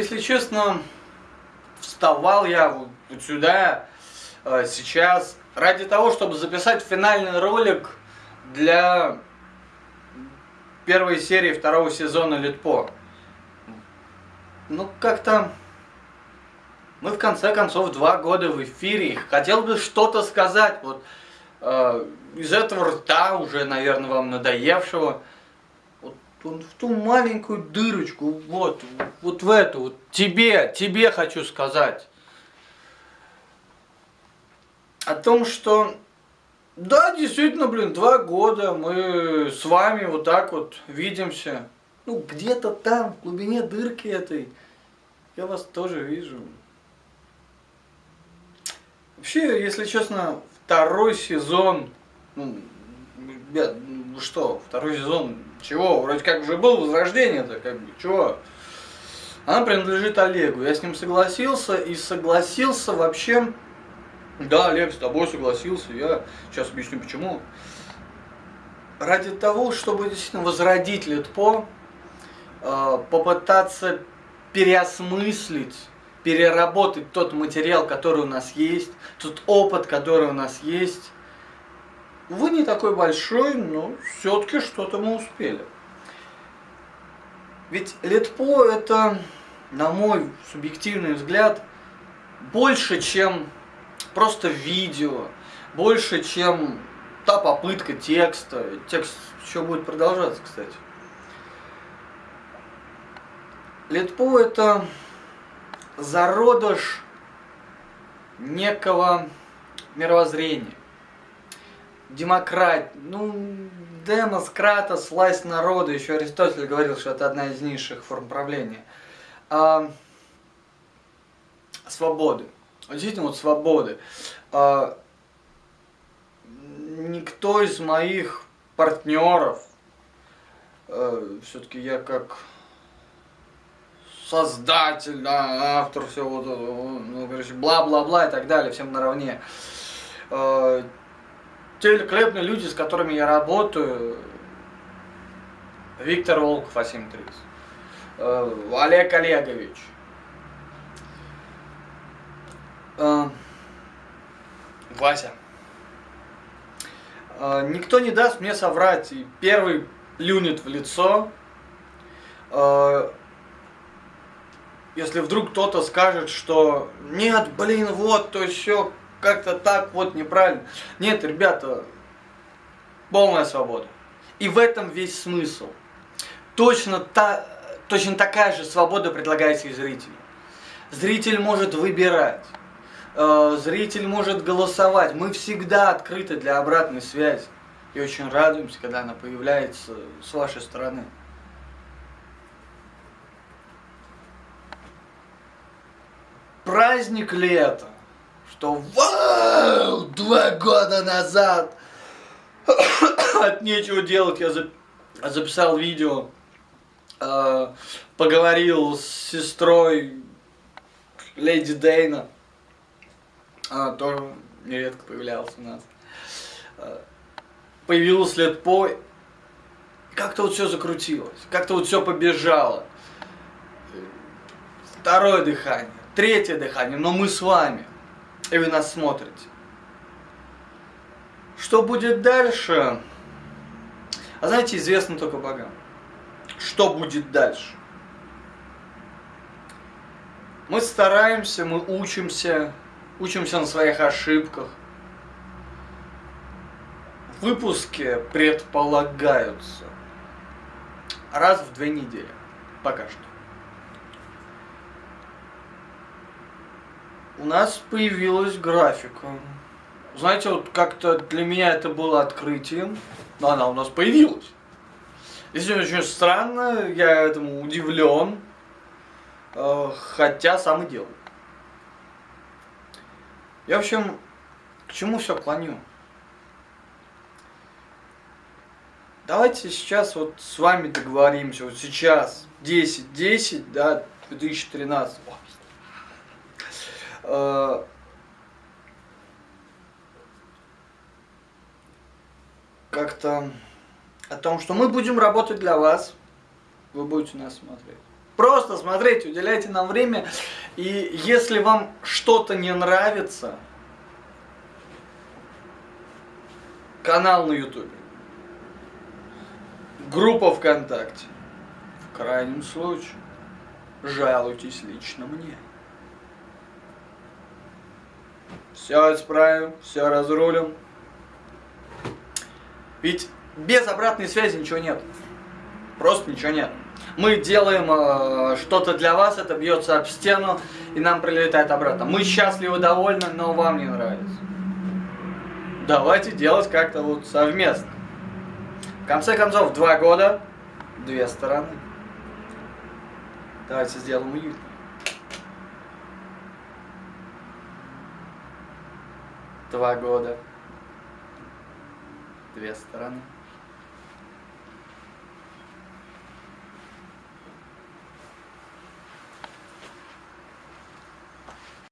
если честно, вставал я вот, сюда э, сейчас ради того, чтобы записать финальный ролик для первой серии второго сезона Литпо. Ну, как-то мы в конце концов два года в эфире. Хотел бы что-то сказать. Вот э, из этого рта уже, наверное, вам надоевшего. Он в ту маленькую дырочку, вот, вот в эту, вот тебе, тебе хочу сказать. О том, что да, действительно, блин, два года мы с вами вот так вот видимся. Ну, где-то там, в глубине дырки этой, я вас тоже вижу. Вообще, если честно, второй сезон, ну, ребят, ну что, второй сезон, чего, вроде как уже был возрождение-то, как бы, чего? Она принадлежит Олегу, я с ним согласился, и согласился вообще, да, Олег, с тобой согласился, я сейчас объясню почему. Ради того, чтобы действительно возродить Литпо, э, попытаться переосмыслить переработать тот материал, который у нас есть, тот опыт, который у нас есть. Вы не такой большой, но все-таки что-то мы успели. Ведь Литпо это, на мой субъективный взгляд, больше, чем просто видео, больше, чем та попытка текста. Текст еще будет продолжаться, кстати. Литпо это зародыш некого мировоззрения. Демократ, ну, демос, кратос, власть народа, еще Аристотель говорил, что это одна из низших форм правления. А, свободы. Действительно, вот свободы. А, никто из моих партнеров, а, все-таки я как создатель, да, автор всего, ну, короче, бла-бла-бла и так далее, всем наравне. Э, те великолепные люди, с которыми я работаю, Виктор Волков, Асимтрикс, э, Олег Олегович, э, Вася. Никто не даст мне соврать, и первый плюнет в лицо, если вдруг кто-то скажет, что нет, блин, вот, то еще как-то так вот неправильно. Нет, ребята, полная свобода. И в этом весь смысл. Точно, та, точно такая же свобода предлагается и зрителю. Зритель может выбирать, э, зритель может голосовать. Мы всегда открыты для обратной связи. И очень радуемся, когда она появляется с вашей стороны. праздник это? Что вау, два года назад от нечего делать я записал видео, э, поговорил с сестрой Леди Дейна, она тоже нередко появлялась у нас. Э, появилась лет по, как-то вот все закрутилось, как-то вот все побежало. Второе дыхание третье дыхание, но мы с вами, и вы нас смотрите. Что будет дальше? А знаете, известно только богам. Что будет дальше? Мы стараемся, мы учимся, учимся на своих ошибках. Выпуски предполагаются раз в две недели. Пока что. У нас появилась графика. Знаете, вот как-то для меня это было открытием, но она у нас появилась. Если очень странно, я этому удивлен, э, хотя сам и делал. Я, в общем, к чему все клоню? Давайте сейчас вот с вами договоримся, вот сейчас, 10-10, да, 2013. Э, как-то о том, что мы будем работать для вас, вы будете нас смотреть. Просто смотрите, уделяйте нам время. И если вам что-то не нравится, канал на ютубе, группа ВКонтакте, в крайнем случае, жалуйтесь лично мне. Все исправим, все разрулим. Ведь без обратной связи ничего нет. Просто ничего нет. Мы делаем э, что-то для вас, это бьется об стену, и нам прилетает обратно. Мы счастливы, довольны, но вам не нравится. Давайте делать как-то вот совместно. В конце концов, два года, две стороны. Давайте сделаем уютно. Два года, две стороны.